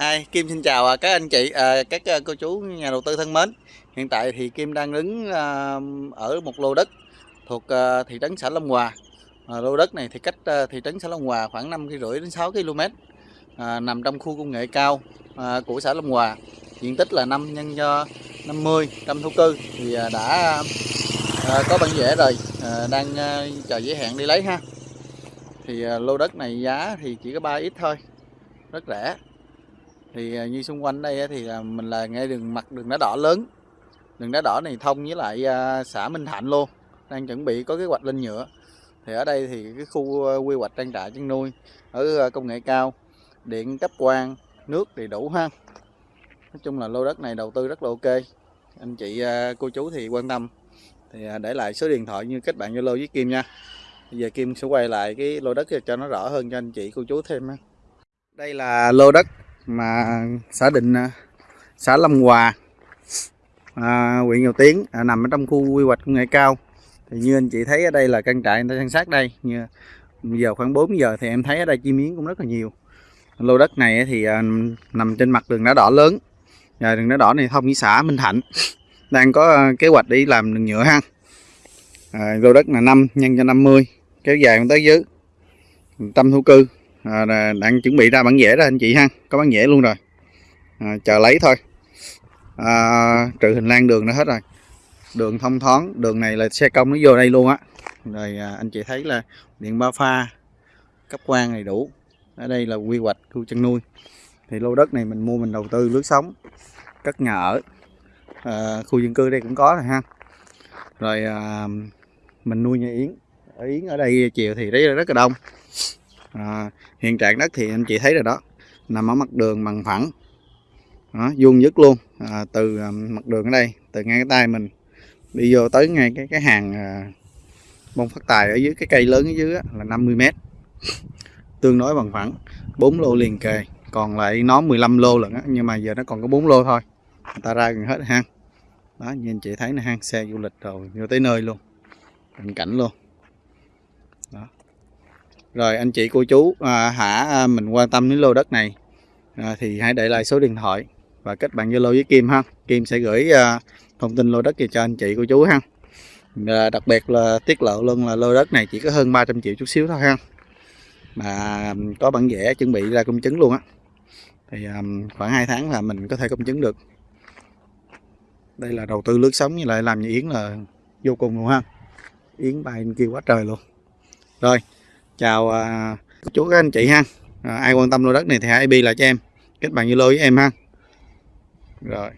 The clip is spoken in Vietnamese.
Hi, Kim xin chào à, các anh chị, à, các à, cô chú nhà đầu tư thân mến. Hiện tại thì Kim đang đứng ở một lô đất thuộc thị trấn xã Long Hòa. Lô đất này thì cách thị trấn xã Long Hòa khoảng 5 rưỡi đến 6 km. Nằm trong khu công nghệ cao của xã Long Hòa. Diện tích là 5 nhân cho 50 trăm thổ cư thì đã có bản vẽ rồi, đang chờ giới hạn đi lấy ha. Thì lô đất này giá thì chỉ có 3 ít thôi, rất rẻ thì à, như xung quanh đây thì là mình là ngay đường mặt đường đá đỏ lớn. Đường đá đỏ này thông với lại à, xã Minh Thạnh luôn, đang chuẩn bị có kế hoạch lên nhựa. Thì ở đây thì cái khu à, quy hoạch trang trại chăn nuôi ở công nghệ cao, điện, cấp quang, nước đầy đủ ha. Nói chung là lô đất này đầu tư rất là ok. Anh chị cô chú thì quan tâm. Thì để lại số điện thoại như kết bạn Zalo với Kim nha. Bây giờ Kim sẽ quay lại cái lô đất cho nó rõ hơn cho anh chị, cô chú thêm ha. Đây là lô đất mà xã định à, xã Lâm Hòa à, huyện Dầu Tiến à, nằm ở trong khu quy hoạch công nghệ cao. Thì như anh chị thấy ở đây là căn trại người ta san sát đây. Như giờ khoảng 4 giờ thì em thấy ở đây chim miếng cũng rất là nhiều. Lô đất này thì à, nằm trên mặt đường đá đỏ lớn. Và đường đá đỏ này thông với xã Minh Thạnh. Đang có à, kế hoạch đi làm đường nhựa ha. À, lô đất là 5 nhân cho 50 kéo dài tới dưới. Tâm thu cư à, đang chuẩn bị ra bản vẽ ra anh chị ha. Có bản vẽ luôn rồi. À, chờ lấy thôi. À, trừ hình lan đường nó hết rồi. Đường thông thoáng đường này là xe công nó vô đây luôn á. Rồi à, anh chị thấy là điện ba pha cấp quan đầy đủ. Ở đây là quy hoạch khu chăn nuôi. Thì lô đất này mình mua mình đầu tư lướt sống cất nhà ở. À, khu dân cư đây cũng có rồi ha. Rồi à, mình nuôi nhà yến. Ở yến ở đây chiều thì đấy là rất là đông à, hiện trạng đất thì anh chị thấy rồi đó. Nằm ở mặt đường bằng phẳng. Đó, vuông dứt luôn. À, từ à, mặt đường ở đây từ ngay cái tay mình. Đi vô tới ngay cái cái hàng à, bông phát tài ở dưới cái cây lớn ở dưới á, là 50 mét. Tương đối bằng phẳng. 4 lô liền kề. Còn lại nó 15 lô lận á, nhưng mà giờ nó còn có 4 lô thôi. Người ta ra gần hết ha đó như anh chị thấy nè hang xe du lịch rồi vô tới nơi luôn. Cảnh cảnh luôn rồi anh chị cô chú à, hả à, mình quan tâm đến lô đất này à, thì hãy để lại số điện thoại và kết bạn Zalo với Kim ha. Kim sẽ gửi à, thông tin lô đất về cho anh chị cô chú ha. À, đặc biệt là tiết lộ luôn là lô đất này chỉ có hơn 300 triệu chút xíu thôi ha. Mà có bản vẽ chuẩn bị ra công chứng luôn á. Thì à, khoảng 2 tháng là mình có thể công chứng được. Đây là đầu tư lướt sống như lại làm như Yến là vô cùng luôn ha. Yến bay kia quá trời luôn. Rồi chào uh, chú các anh chị ha. À, ai quan tâm lô đất này thì hãy bi lại cho em. Kết bạn zalo với em ha. Rồi.